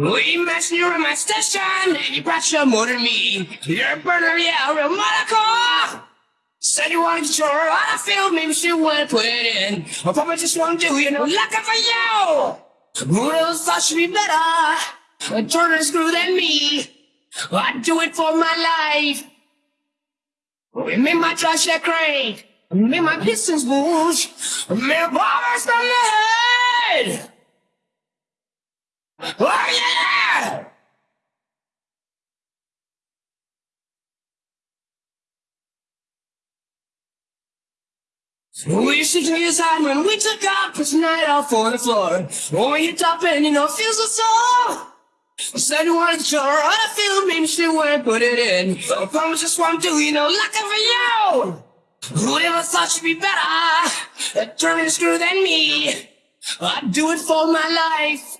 We met you in my station, and you brought your more than me. You're a burner, yeah, real Monaco. Said you wanted to show her how feel, maybe she wouldn't put it in. Or probably just won't do, you know, looking for you. Who thought she'd be better? A turner screw than me. I'd do it for my life. We made my trash that crank. Made my pistons bulge. Made bombers from the head. Oh yeah! We used to take side when we took off, push night off on the floor. When we hit top and you know, feels so sore. I said you wanted to show her how I feel, maybe she wouldn't put it in. I promise just one do, you know, looking for you. Who ever thought she'd be better at turning the screw than me? I'd do it for my life.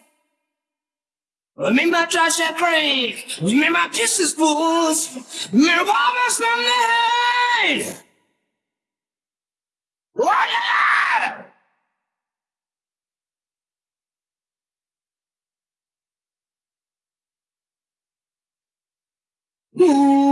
Remember I trash that break. Remember kisses fools. Remember bombers from the head. Oh! Ooh.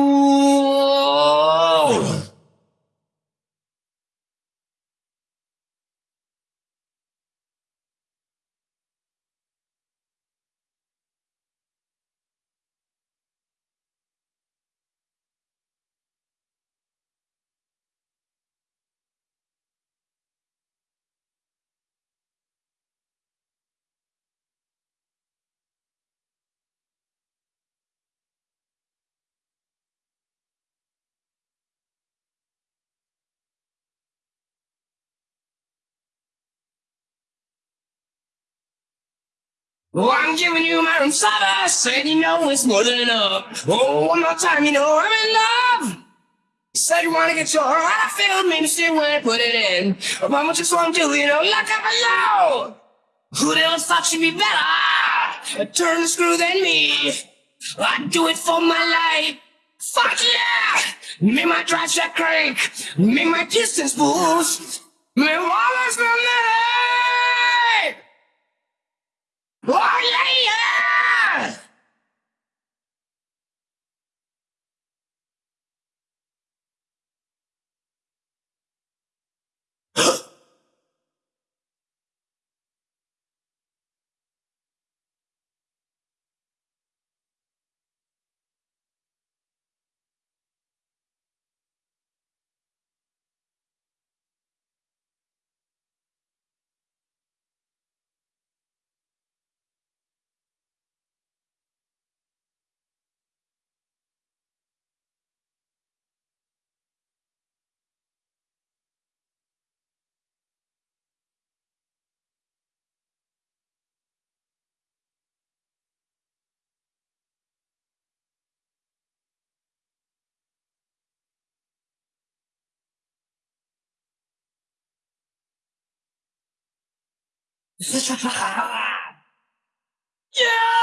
Oh, I'm giving you my room service, said you know it's more than enough. Oh, one more time, you know I'm in love. You said you wanna get your heart I feel, maybe she when I put it in. But mama just won't do, you know, look up for you. Who'd ever thought she'd be better? Turn the screw than me. I'd do it for my life. Fuck yeah! Make my drive shack crank. Make my distance boost. Make always from the head. Oh yeah, yeah! yeah!